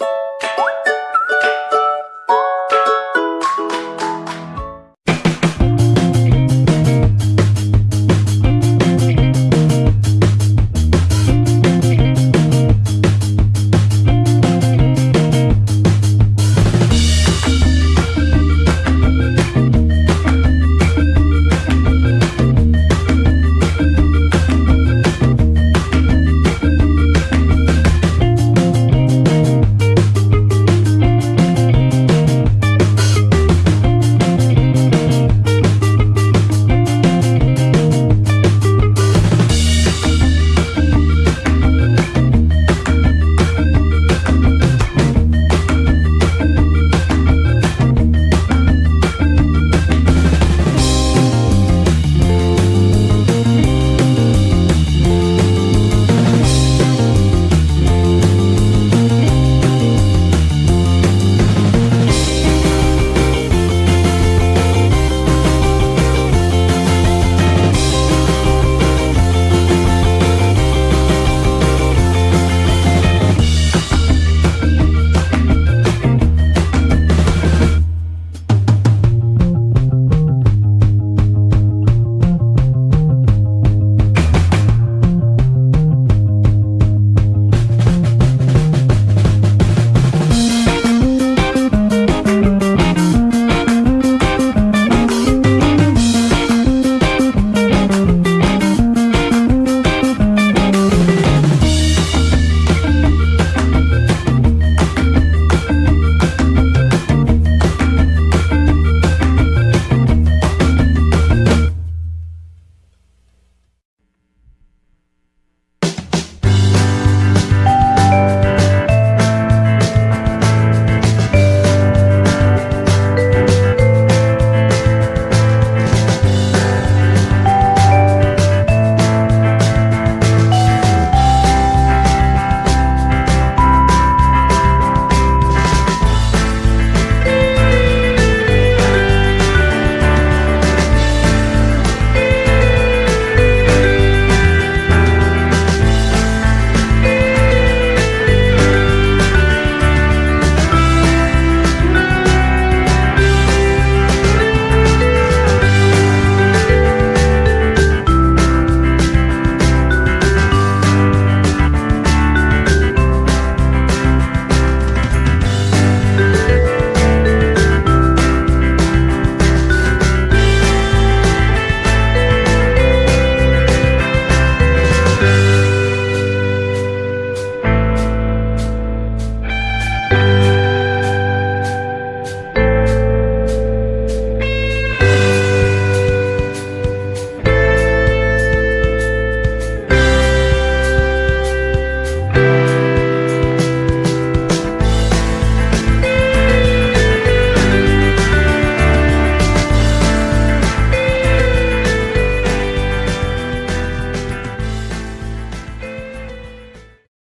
you